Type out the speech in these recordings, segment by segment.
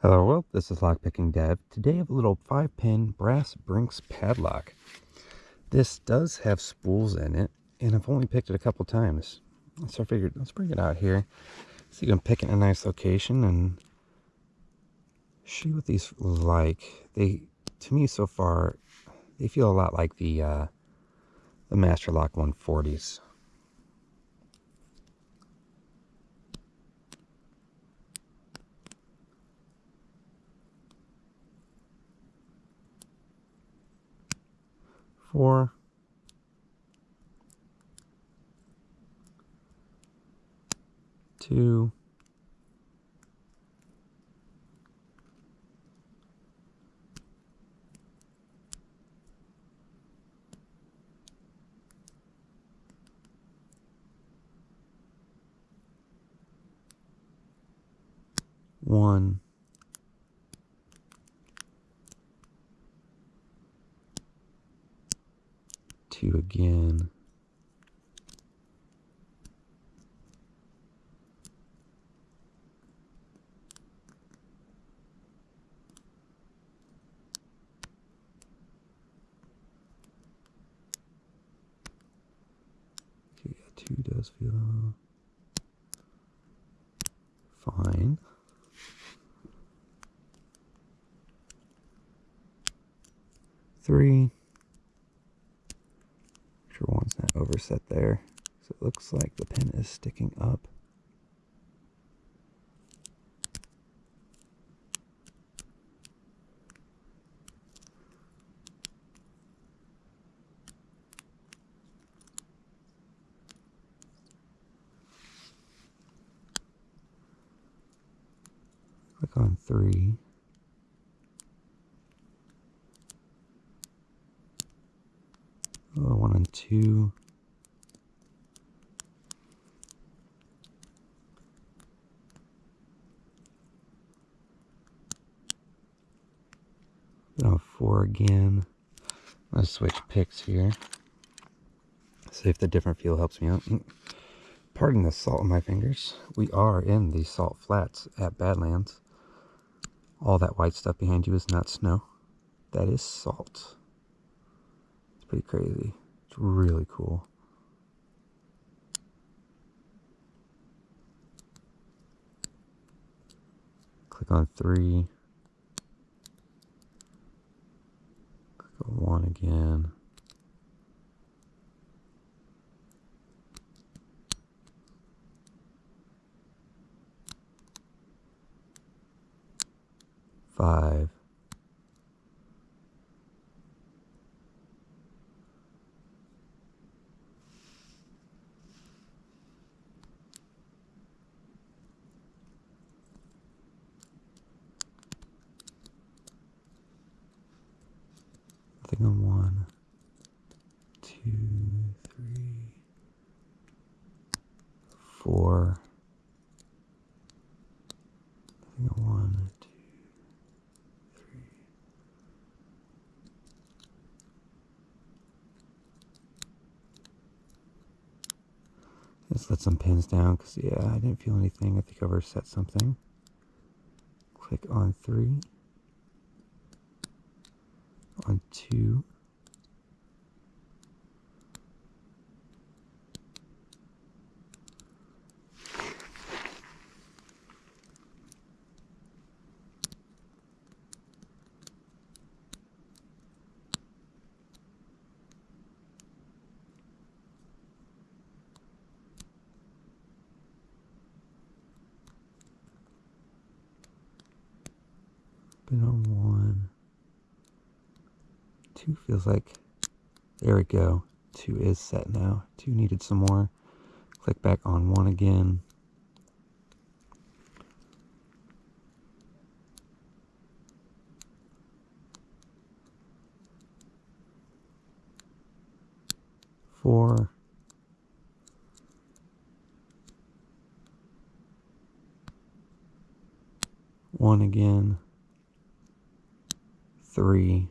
Hello world, this is Lockpicking Dev. Today I have a little 5-pin brass Brinks padlock. This does have spools in it, and I've only picked it a couple times. So I figured, let's bring it out here, so you can pick it in a nice location and see what these like. They, to me so far, they feel a lot like the, uh, the Master Lock 140s. Four, two, one, two again. Okay, yeah, two does feel fine. Three overset there. So it looks like the pin is sticking up. Click on three. one and two. Four again. To switch picks here. See if the different feel helps me out. Pardon the salt on my fingers. We are in the salt flats at Badlands. All that white stuff behind you is not snow. That is salt It's pretty crazy. It's really cool. Click on three. One again. Five. Nothing on one, two, three, four. Nothing on one, two, three. Let's let some pins down because, yeah, I didn't feel anything. I think I overset something. Click on three on two. Been on one two feels like, there we go. Two is set now. Two needed some more. Click back on one again. Four. One again. Three.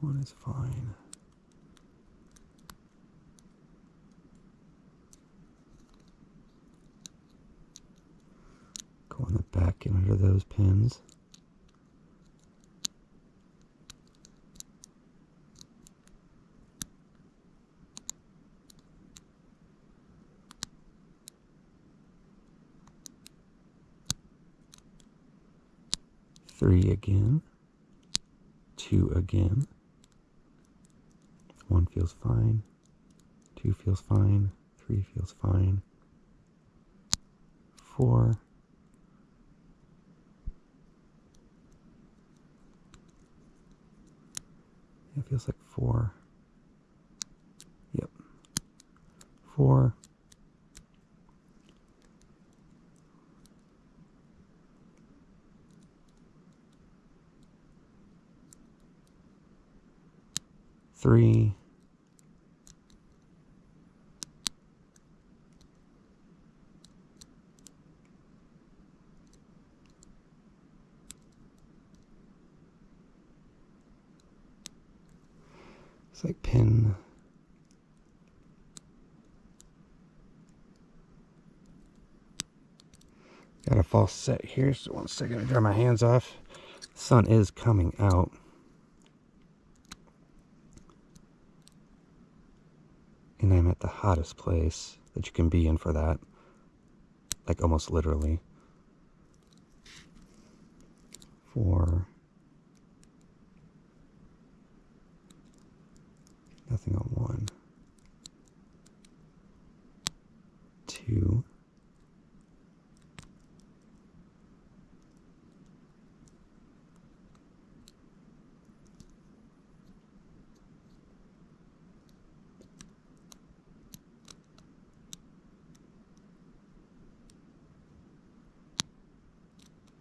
one is fine. Go on the back and under those pins. Three again. Two again. One feels fine. Two feels fine. Three feels fine. Four. It feels like four. Yep. Four. Three. It's like pin. Got a false set here, so one second I dry my hands off. The sun is coming out. And I'm at the hottest place that you can be in for that. Like almost literally. Four. Nothing on one. Two.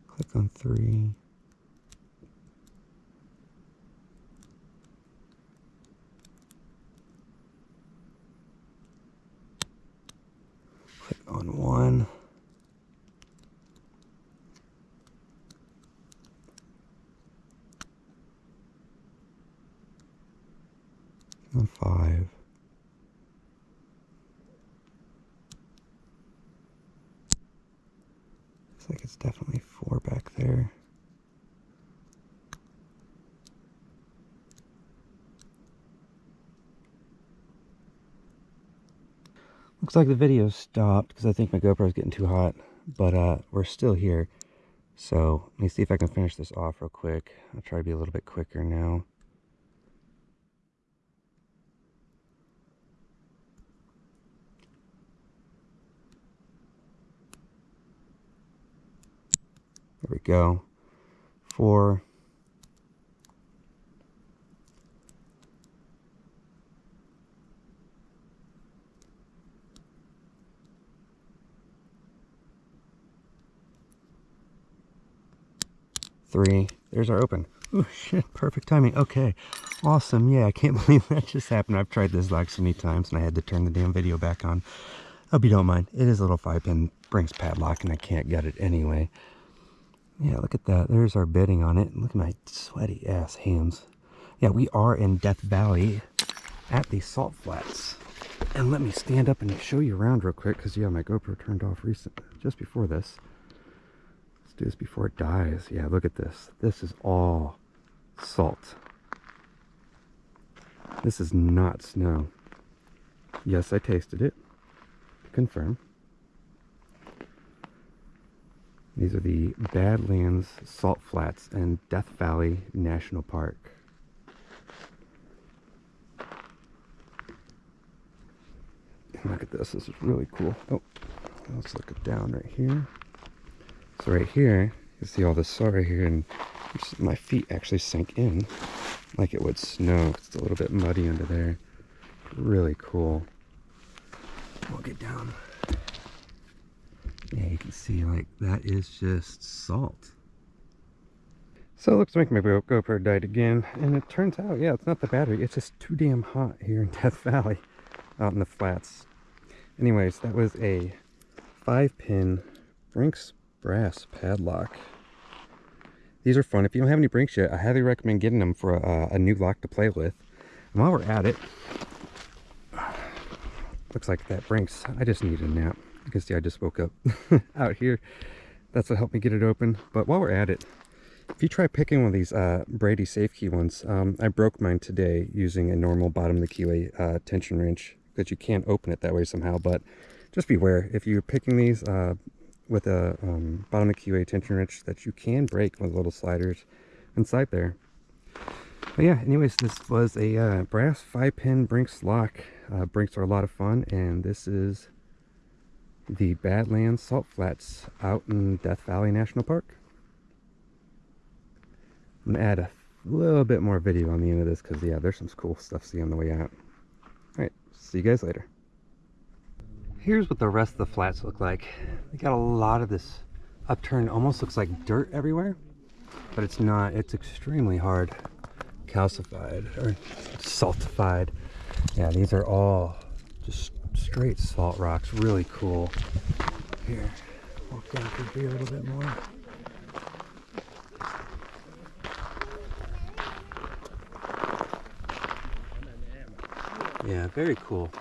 Click on three. Click on one. On five. Looks like it's definitely four back there. Looks like the video stopped because I think my GoPro is getting too hot, but uh, we're still here. So let me see if I can finish this off real quick. I'll try to be a little bit quicker now. There we go. Four. Three. There's our open. Oh shit, perfect timing. Okay, awesome. Yeah, I can't believe that just happened. I've tried this like so many times and I had to turn the damn video back on. Hope you don't mind. It is a little five pin Brinks padlock and I can't get it anyway. Yeah, look at that. There's our bidding on it. Look at my sweaty ass hands. Yeah, we are in Death Valley at the Salt Flats. And let me stand up and show you around real quick because, yeah, my GoPro turned off recent, just before this. Do this before it dies. Yeah, look at this. This is all salt. This is not snow. Yes, I tasted it. Confirm. These are the Badlands Salt Flats and Death Valley National Park. Look at this, this is really cool. Oh, let's look it down right here. So right here, you see all this salt right here, and my feet actually sink in like it would snow. It's a little bit muddy under there. Really cool. We'll get down. Yeah, you can see like that is just salt. So it looks like my GoPro died again, and it turns out, yeah, it's not the battery. It's just too damn hot here in Death Valley, out in the flats. Anyways, that was a five-pin Brinks brass padlock. these are fun. If you don't have any Brinks yet, I highly recommend getting them for a, a new lock to play with. And while we're at it, looks like that Brinks, I just need a nap. You can see I just woke up out here. That's what helped me get it open. But while we're at it, if you try picking one of these uh, Brady safe key ones, um, I broke mine today using a normal bottom of the keyway uh, tension wrench that you can't open it that way somehow. But just beware if you're picking these uh, with a um, bottom of keyway tension wrench that you can break with little sliders inside there. But yeah, anyways, this was a uh, brass five pin Brinks lock. Uh, Brinks are a lot of fun, and this is the Badlands Salt Flats out in Death Valley National Park. I'm gonna add a little bit more video on the end of this because yeah, there's some cool stuff to see on the way out. Alright, see you guys later. Here's what the rest of the flats look like. They got a lot of this upturned, almost looks like dirt everywhere, but it's not. It's extremely hard calcified or saltified. Yeah, these are all just straight salt rocks. Really cool. Here, walk down through here a little bit more. Yeah, very cool.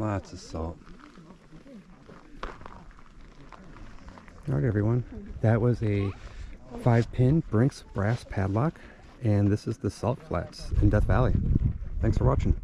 Lots of salt. Alright everyone, that was a five pin Brinks brass padlock and this is the salt flats in Death Valley. Thanks for watching.